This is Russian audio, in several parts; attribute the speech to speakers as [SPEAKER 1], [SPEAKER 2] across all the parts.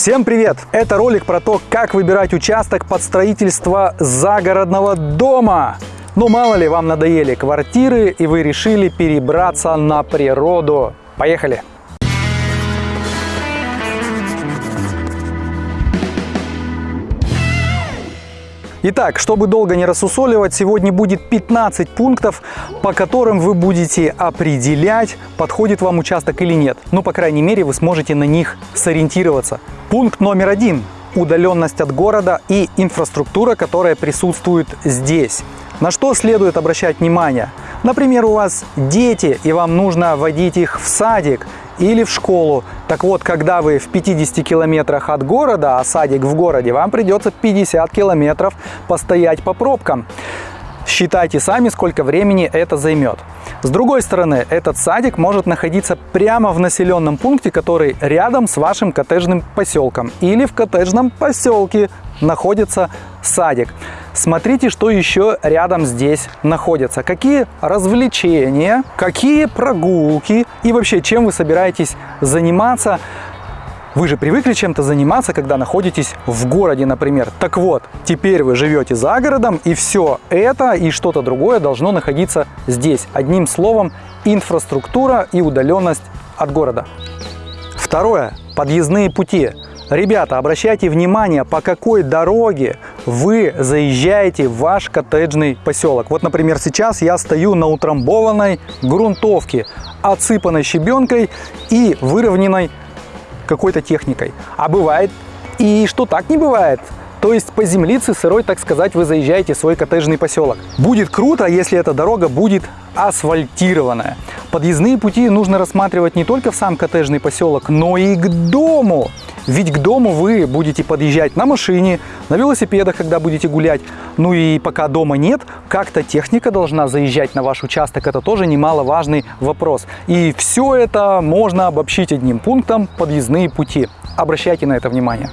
[SPEAKER 1] Всем привет! Это ролик про то, как выбирать участок под строительство загородного дома. Ну мало ли вам надоели квартиры и вы решили перебраться на природу. Поехали! Итак, чтобы долго не рассусоливать, сегодня будет 15 пунктов, по которым вы будете определять, подходит вам участок или нет. Ну, по крайней мере, вы сможете на них сориентироваться. Пункт номер один – удаленность от города и инфраструктура, которая присутствует здесь. На что следует обращать внимание? Например, у вас дети, и вам нужно водить их в садик – или в школу. Так вот, когда вы в 50 километрах от города, а садик в городе, вам придется 50 километров постоять по пробкам. Считайте сами, сколько времени это займет. С другой стороны, этот садик может находиться прямо в населенном пункте, который рядом с вашим коттеджным поселком. Или в коттеджном поселке находится садик. Смотрите, что еще рядом здесь находится. Какие развлечения, какие прогулки и вообще чем вы собираетесь заниматься. Вы же привыкли чем-то заниматься, когда находитесь в городе, например. Так вот, теперь вы живете за городом, и все это и что-то другое должно находиться здесь. Одним словом, инфраструктура и удаленность от города. Второе. Подъездные пути. Ребята, обращайте внимание, по какой дороге вы заезжаете в ваш коттеджный поселок. Вот, например, сейчас я стою на утрамбованной грунтовке, отсыпанной щебенкой и выровненной какой-то техникой. А бывает и что так не бывает. То есть по землице сырой, так сказать, вы заезжаете в свой коттеджный поселок. Будет круто, если эта дорога будет асфальтированная. Подъездные пути нужно рассматривать не только в сам коттеджный поселок, но и к дому. Ведь к дому вы будете подъезжать на машине, на велосипедах, когда будете гулять. Ну и пока дома нет, как-то техника должна заезжать на ваш участок. Это тоже немаловажный вопрос. И все это можно обобщить одним пунктом – подъездные пути. Обращайте на это внимание.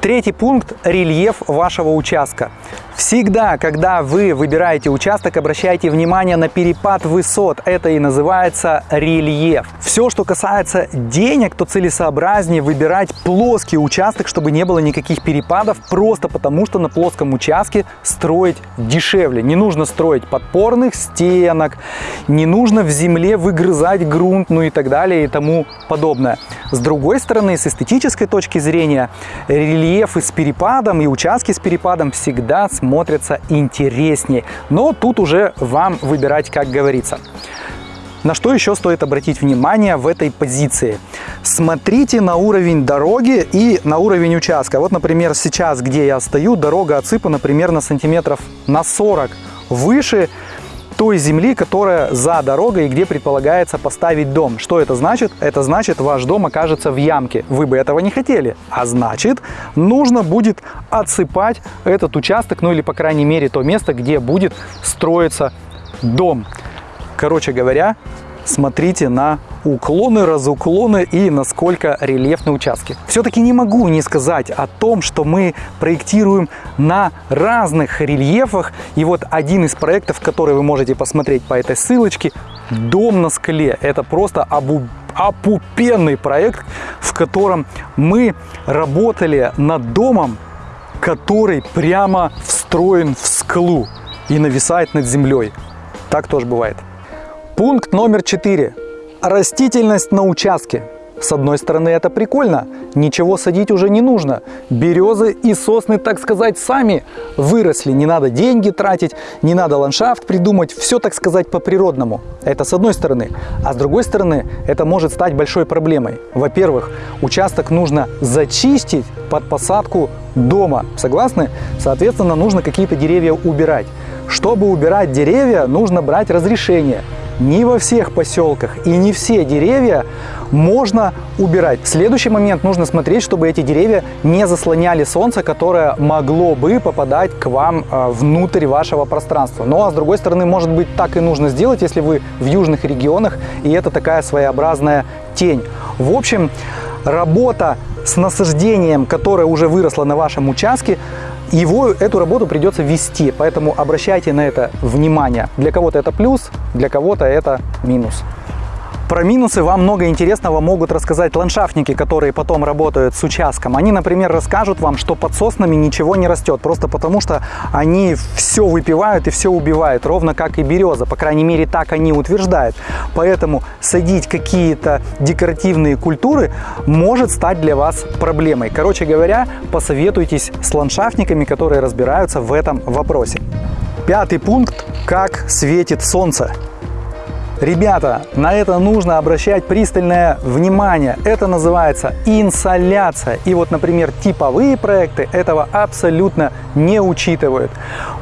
[SPEAKER 1] Третий пункт – рельеф вашего участка. Всегда, когда вы выбираете участок, обращайте внимание на перепад высот. Это и называется рельеф. Все, что касается денег, то целесообразнее выбирать плоский участок, чтобы не было никаких перепадов, просто потому что на плоском участке строить дешевле. Не нужно строить подпорных стенок, не нужно в земле выгрызать грунт, ну и так далее и тому подобное. С другой стороны, с эстетической точки зрения, рельефы с перепадом и участки с перепадом всегда смотрятся интереснее. Но тут уже вам выбирать, как говорится. На что еще стоит обратить внимание в этой позиции? Смотрите на уровень дороги и на уровень участка. Вот, например, сейчас, где я стою, дорога отсыпана примерно сантиметров на 40 выше той земли, которая за дорогой, где предполагается поставить дом. Что это значит? Это значит, ваш дом окажется в ямке. Вы бы этого не хотели. А значит, нужно будет отсыпать этот участок, ну или, по крайней мере, то место, где будет строиться дом. Короче говоря, смотрите на уклоны, разуклоны и насколько рельефны участки. Все-таки не могу не сказать о том, что мы проектируем на разных рельефах. И вот один из проектов, который вы можете посмотреть по этой ссылочке, «Дом на скале». Это просто обу опупенный проект, в котором мы работали над домом, который прямо встроен в скалу и нависает над землей. Так тоже бывает. Пункт номер четыре. Растительность на участке. С одной стороны, это прикольно, ничего садить уже не нужно. Березы и сосны, так сказать, сами выросли. Не надо деньги тратить, не надо ландшафт придумать. Все, так сказать, по-природному. Это с одной стороны. А с другой стороны, это может стать большой проблемой. Во-первых, участок нужно зачистить под посадку дома. Согласны? Соответственно, нужно какие-то деревья убирать. Чтобы убирать деревья, нужно брать разрешение не во всех поселках и не все деревья можно убирать. Следующий момент нужно смотреть, чтобы эти деревья не заслоняли солнце, которое могло бы попадать к вам а, внутрь вашего пространства. Ну а с другой стороны, может быть, так и нужно сделать, если вы в южных регионах, и это такая своеобразная тень. В общем, работа с насаждением, которое уже выросло на вашем участке, его, эту работу придется вести, поэтому обращайте на это внимание. Для кого-то это плюс, для кого-то это минус. Про минусы вам много интересного могут рассказать ландшафтники, которые потом работают с участком. Они, например, расскажут вам, что под соснами ничего не растет, просто потому что они все выпивают и все убивают, ровно как и береза. По крайней мере, так они утверждают. Поэтому садить какие-то декоративные культуры может стать для вас проблемой. Короче говоря, посоветуйтесь с ландшафтниками, которые разбираются в этом вопросе. Пятый пункт – как светит солнце. Ребята, на это нужно обращать пристальное внимание. Это называется инсоляция. И вот, например, типовые проекты этого абсолютно не учитывают.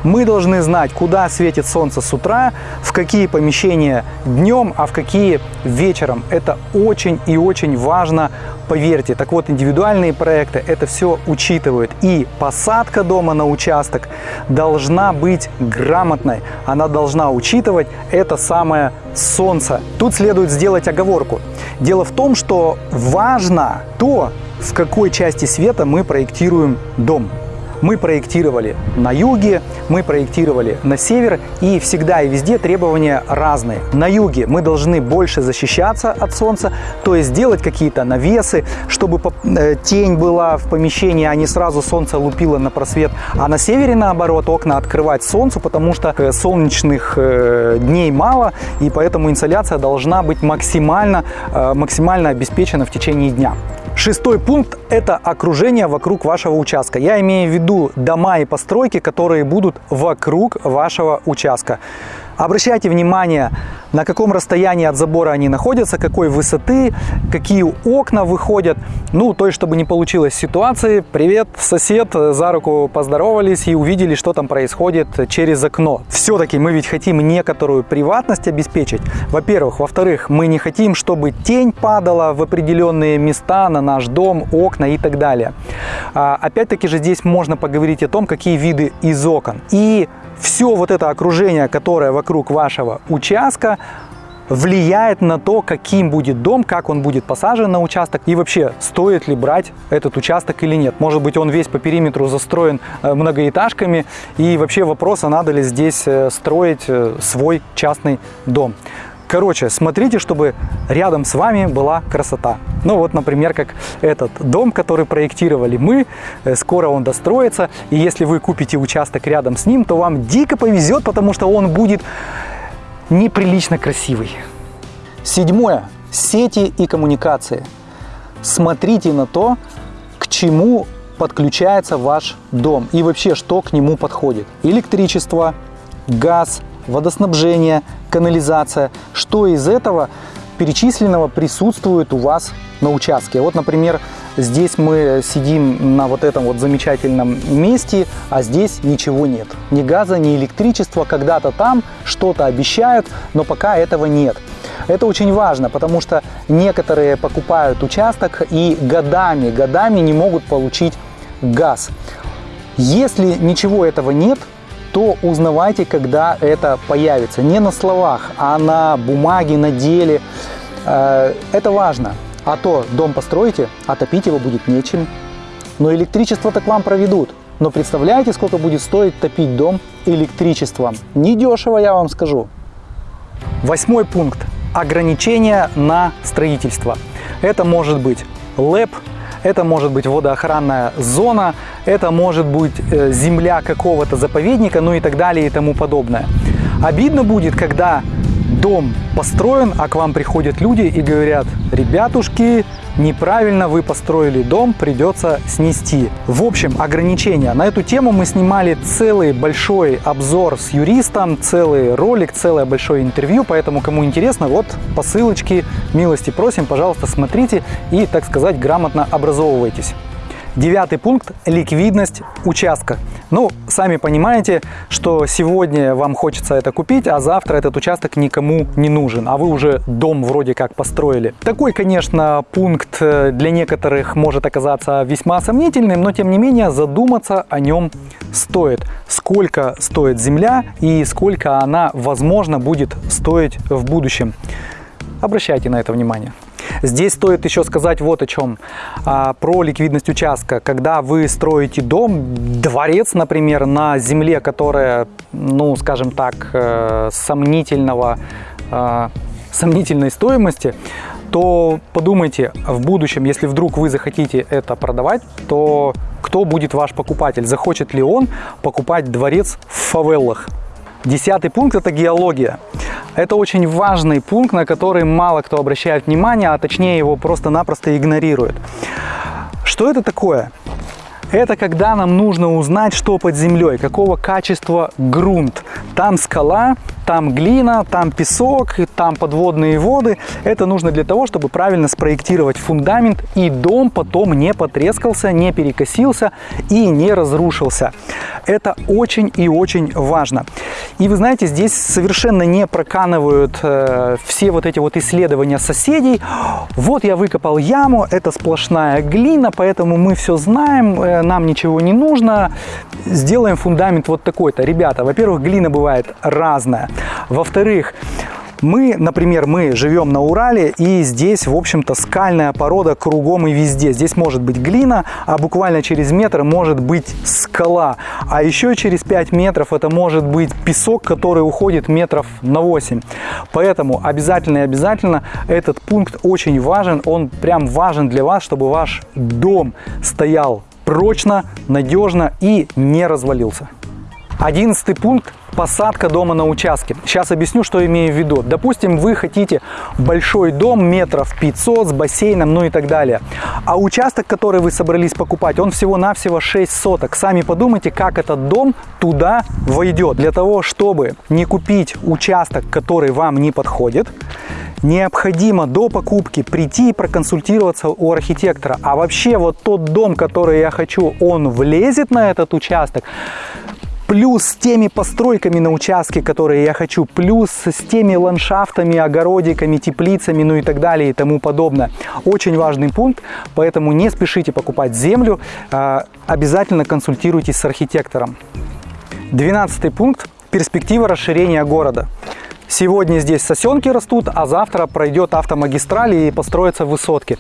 [SPEAKER 1] Мы должны знать, куда светит солнце с утра, в какие помещения днем, а в какие вечером. Это очень и очень важно поверьте. Так вот, индивидуальные проекты это все учитывают. И посадка дома на участок должна быть грамотной. Она должна учитывать это самое солнце. Тут следует сделать оговорку. Дело в том, что важно то, в какой части света мы проектируем дом. Мы проектировали на юге, мы проектировали на север, и всегда и везде требования разные. На юге мы должны больше защищаться от солнца, то есть делать какие-то навесы, чтобы э, тень была в помещении, а не сразу солнце лупило на просвет. А на севере, наоборот, окна открывать солнцу, потому что э, солнечных э, дней мало, и поэтому инсоляция должна быть максимально, максимально обеспечена в течение дня. Шестой пункт – это окружение вокруг вашего участка. Я имею в виду дома и постройки, которые будут вокруг вашего участка. Обращайте внимание, на каком расстоянии от забора они находятся, какой высоты, какие окна выходят. Ну, то есть, чтобы не получилось ситуации, привет, сосед, за руку поздоровались и увидели, что там происходит через окно. Все-таки мы ведь хотим некоторую приватность обеспечить. Во-первых. Во-вторых, мы не хотим, чтобы тень падала в определенные места на наш дом, окна и так далее. А, Опять-таки же здесь можно поговорить о том, какие виды из окон. И все вот это окружение, которое вокруг вашего участка, влияет на то, каким будет дом, как он будет посажен на участок и вообще стоит ли брать этот участок или нет. Может быть он весь по периметру застроен э, многоэтажками и вообще вопрос, а надо ли здесь э, строить э, свой частный дом. Короче, смотрите, чтобы рядом с вами была красота. Ну вот, например, как этот дом, который проектировали мы, э, скоро он достроится, и если вы купите участок рядом с ним, то вам дико повезет, потому что он будет неприлично красивый. Седьмое. Сети и коммуникации. Смотрите на то, к чему подключается ваш дом и вообще, что к нему подходит. Электричество, газ, водоснабжение, канализация. Что из этого перечисленного присутствует у вас на участке. Вот, например, здесь мы сидим на вот этом вот замечательном месте, а здесь ничего нет. Ни газа, ни электричества. Когда-то там что-то обещают, но пока этого нет. Это очень важно, потому что некоторые покупают участок и годами, годами не могут получить газ. Если ничего этого нет, то узнавайте, когда это появится. Не на словах, а на бумаге, на деле. Э, это важно. А то дом построите, а топить его будет нечем. Но электричество-то к вам проведут. Но представляете, сколько будет стоить топить дом электричеством? Недешево, я вам скажу. Восьмой пункт. Ограничения на строительство. Это может быть ЛЭП, это может быть водоохранная зона, это может быть э, земля какого-то заповедника, ну и так далее и тому подобное. Обидно будет, когда дом построен, а к вам приходят люди и говорят, ребятушки, неправильно вы построили дом, придется снести. В общем, ограничения. На эту тему мы снимали целый большой обзор с юристом, целый ролик, целое большое интервью, поэтому кому интересно, вот по ссылочке, милости просим, пожалуйста, смотрите и, так сказать, грамотно образовывайтесь. Девятый пункт – ликвидность участка. Ну, сами понимаете, что сегодня вам хочется это купить, а завтра этот участок никому не нужен, а вы уже дом вроде как построили. Такой, конечно, пункт э, для некоторых может оказаться весьма сомнительным, но тем не менее задуматься о нем стоит. Сколько стоит земля и сколько она, возможно, будет стоить в будущем. Обращайте на это внимание. Здесь стоит еще сказать вот о чем. А, про ликвидность участка. Когда вы строите дом, дворец, например, на земле, которая, ну, скажем так, э, сомнительного э, сомнительной стоимости, то подумайте в будущем, если вдруг вы захотите это продавать, то кто будет ваш покупатель? Захочет ли он покупать дворец в фавелах? Десятый пункт – это геология. Это очень важный пункт, на который мало кто обращает внимание, а точнее его просто-напросто игнорирует. Что это такое? Это когда нам нужно узнать, что под землей, какого качества грунт. Там скала, там глина, там песок, там подводные воды. Это нужно для того, чтобы правильно спроектировать фундамент и дом потом не потрескался, не перекосился и не разрушился. Это очень и очень важно. И вы знаете, здесь совершенно не проканывают э, все вот эти вот исследования соседей. Вот я выкопал яму, это сплошная глина, поэтому мы все знаем, э, нам ничего не нужно. Сделаем фундамент вот такой-то. Ребята, во-первых, глина бывает разная. Во-вторых, мы, например, мы живем на Урале, и здесь, в общем-то, скальная порода кругом и везде. Здесь может быть глина, а буквально через метр может быть скала. А еще через 5 метров это может быть песок, который уходит метров на 8. Поэтому обязательно и обязательно этот пункт очень важен. Он прям важен для вас, чтобы ваш дом стоял прочно, надежно и не развалился. Одиннадцатый пункт – посадка дома на участке. Сейчас объясню, что имею в виду. Допустим, вы хотите большой дом метров 500 с бассейном, ну и так далее. А участок, который вы собрались покупать, он всего-навсего 6 соток. Сами подумайте, как этот дом туда войдет. Для того, чтобы не купить участок, который вам не подходит, необходимо до покупки прийти и проконсультироваться у архитектора. А вообще вот тот дом, который я хочу, он влезет на этот участок? Плюс с теми постройками на участке, которые я хочу, плюс с теми ландшафтами, огородиками, теплицами, ну и так далее и тому подобное. Очень важный пункт, поэтому не спешите покупать землю, а, обязательно консультируйтесь с архитектором. Двенадцатый пункт – перспектива расширения города. Сегодня здесь сосенки растут, а завтра пройдет автомагистраль и построятся высотки.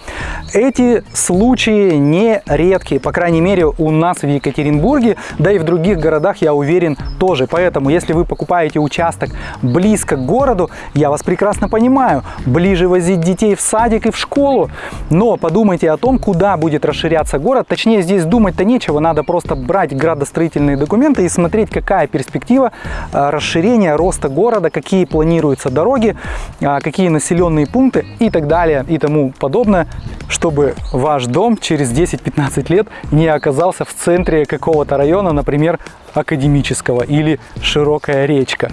[SPEAKER 1] Эти случаи не редкие, по крайней мере у нас в Екатеринбурге, да и в других городах, я уверен, тоже. Поэтому, если вы покупаете участок близко к городу, я вас прекрасно понимаю, ближе возить детей в садик и в школу, но подумайте о том, куда будет расширяться город. Точнее, здесь думать-то нечего, надо просто брать градостроительные документы и смотреть, какая перспектива э, расширения, роста города, какие планы планируются дороги, а, какие населенные пункты и так далее и тому подобное, чтобы ваш дом через 10-15 лет не оказался в центре какого-то района, например, академического или широкая речка.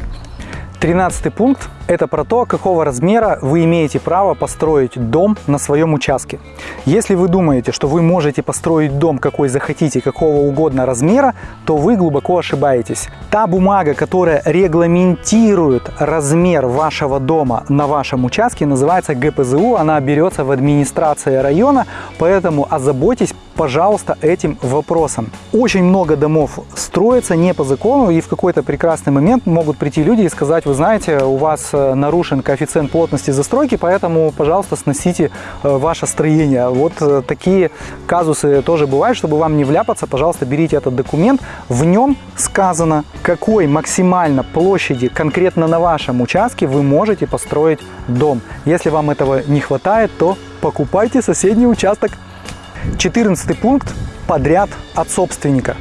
[SPEAKER 1] Тринадцатый пункт – это про то, какого размера вы имеете право построить дом на своем участке. Если вы думаете, что вы можете построить дом какой захотите, какого угодно размера, то вы глубоко ошибаетесь. Та бумага, которая регламентирует размер вашего дома на вашем участке, называется ГПЗУ. Она берется в администрации района, поэтому озаботьтесь пожалуйста, этим вопросом. Очень много домов строится не по закону, и в какой-то прекрасный момент могут прийти люди и сказать, вы знаете, у вас нарушен коэффициент плотности застройки, поэтому, пожалуйста, сносите э, ваше строение. Вот э, такие казусы тоже бывают, чтобы вам не вляпаться, пожалуйста, берите этот документ. В нем сказано, какой максимально площади конкретно на вашем участке вы можете построить дом. Если вам этого не хватает, то покупайте соседний участок 14 пункт – подряд от собственника.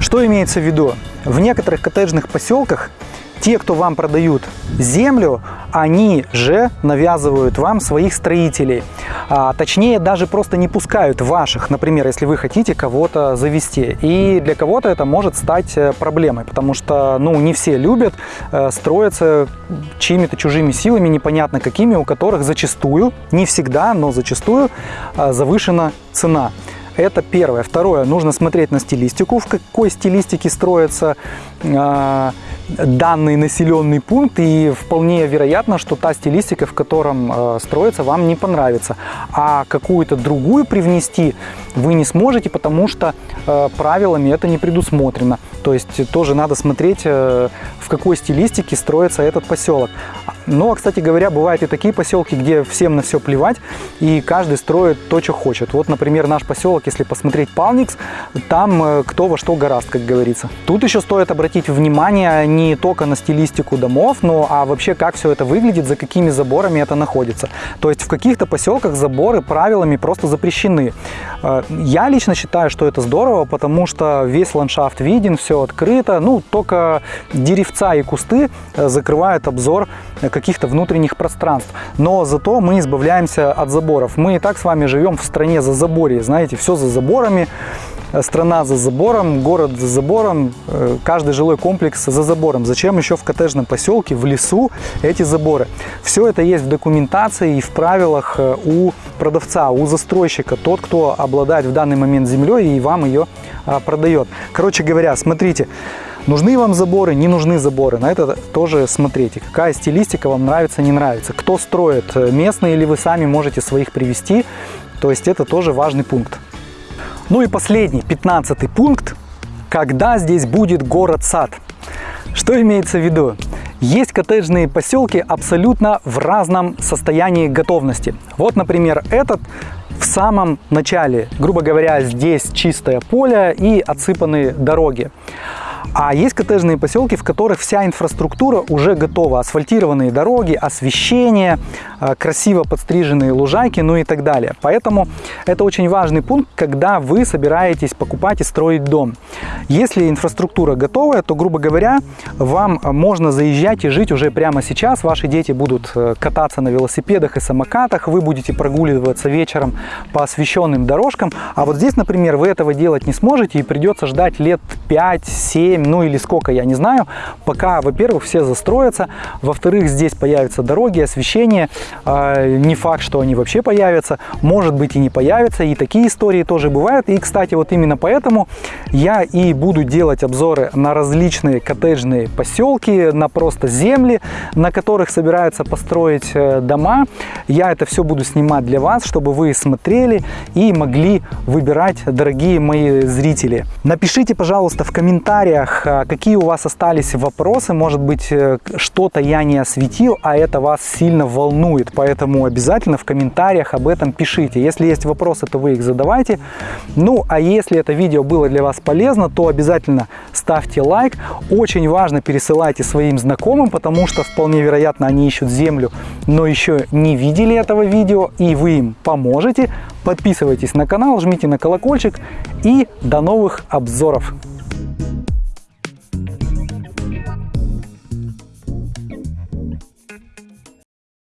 [SPEAKER 1] Что имеется в виду? В некоторых коттеджных поселках те, кто вам продают землю, они же навязывают вам своих строителей. А, точнее, даже просто не пускают ваших, например, если вы хотите кого-то завести. И для кого-то это может стать э, проблемой, потому что ну, не все любят э, строиться чьими-то чужими силами, непонятно какими, у которых зачастую, не всегда, но зачастую э, завышена цена. Это первое. Второе, нужно смотреть на стилистику, в какой стилистике строится э, данный населенный пункт, и вполне вероятно, что та стилистика, в котором э, строится, вам не понравится. А какую-то другую привнести вы не сможете, потому что э, правилами это не предусмотрено. То есть тоже надо смотреть, э, в какой стилистике строится этот поселок. Но, кстати говоря, бывают и такие поселки, где всем на все плевать, и каждый строит то, что хочет. Вот, например, наш поселок, если посмотреть Палникс, там э, кто во что гораст, как говорится. Тут еще стоит обратить внимание не только на стилистику домов, но а вообще как все это выглядит, за какими заборами это находится. То есть в каких-то поселках заборы правилами просто запрещены. Э, я лично считаю, что это здорово, потому что весь ландшафт виден, все открыто. Ну, только деревца и кусты э, закрывают обзор каких-то внутренних пространств. Но зато мы избавляемся от заборов. Мы и так с вами живем в стране за заборе, знаете, все за заборами страна за забором, город за забором, э, каждый жилой комплекс за забором. Зачем еще в коттеджном поселке, в лесу эти заборы? Все это есть в документации и в правилах э, у продавца, у застройщика, тот, кто обладает в данный момент землей и вам ее а, продает. Короче говоря, смотрите, Нужны вам заборы, не нужны заборы. На это тоже смотрите, какая стилистика вам нравится, не нравится. Кто строит, э, местные или вы сами можете своих привести. То есть это тоже важный пункт. Ну и последний, пятнадцатый пункт. Когда здесь будет город-сад? Что имеется в виду? Есть коттеджные поселки абсолютно в разном состоянии готовности. Вот, например, этот в самом начале. Грубо говоря, здесь чистое поле и отсыпанные дороги. А есть коттеджные поселки, в которых вся инфраструктура уже готова. Асфальтированные дороги, освещение, красиво подстриженные лужайки, ну и так далее. Поэтому это очень важный пункт, когда вы собираетесь покупать и строить дом. Если инфраструктура готовая, то, грубо говоря, вам можно заезжать и жить уже прямо сейчас. Ваши дети будут э, кататься на велосипедах и самокатах, вы будете прогуливаться вечером по освещенным дорожкам. А вот здесь, например, вы этого делать не сможете и придется ждать лет 5-7 7, ну или сколько, я не знаю, пока, во-первых, все застроятся, во-вторых, здесь появятся дороги, освещение, не факт, что они вообще появятся, может быть и не появятся, и такие истории тоже бывают, и, кстати, вот именно поэтому я и буду делать обзоры на различные коттеджные поселки, на просто земли, на которых собираются построить э, дома, я это все буду снимать для вас, чтобы вы смотрели и могли выбирать, дорогие мои зрители. Напишите, пожалуйста, в комментариях, а, какие у вас остались вопросы. Может быть, э, что-то я не осветил, а это вас сильно волнует. Поэтому обязательно в комментариях об этом пишите. Если есть вопросы, то вы их задавайте. Ну, а если это видео было для вас полезно, то обязательно ставьте лайк. Очень важно пересылайте своим знакомым, потому что вполне вероятно они ищут землю, но еще не видели этого видео, и вы им поможете. Подписывайтесь на канал, жмите на колокольчик и до новых обзоров!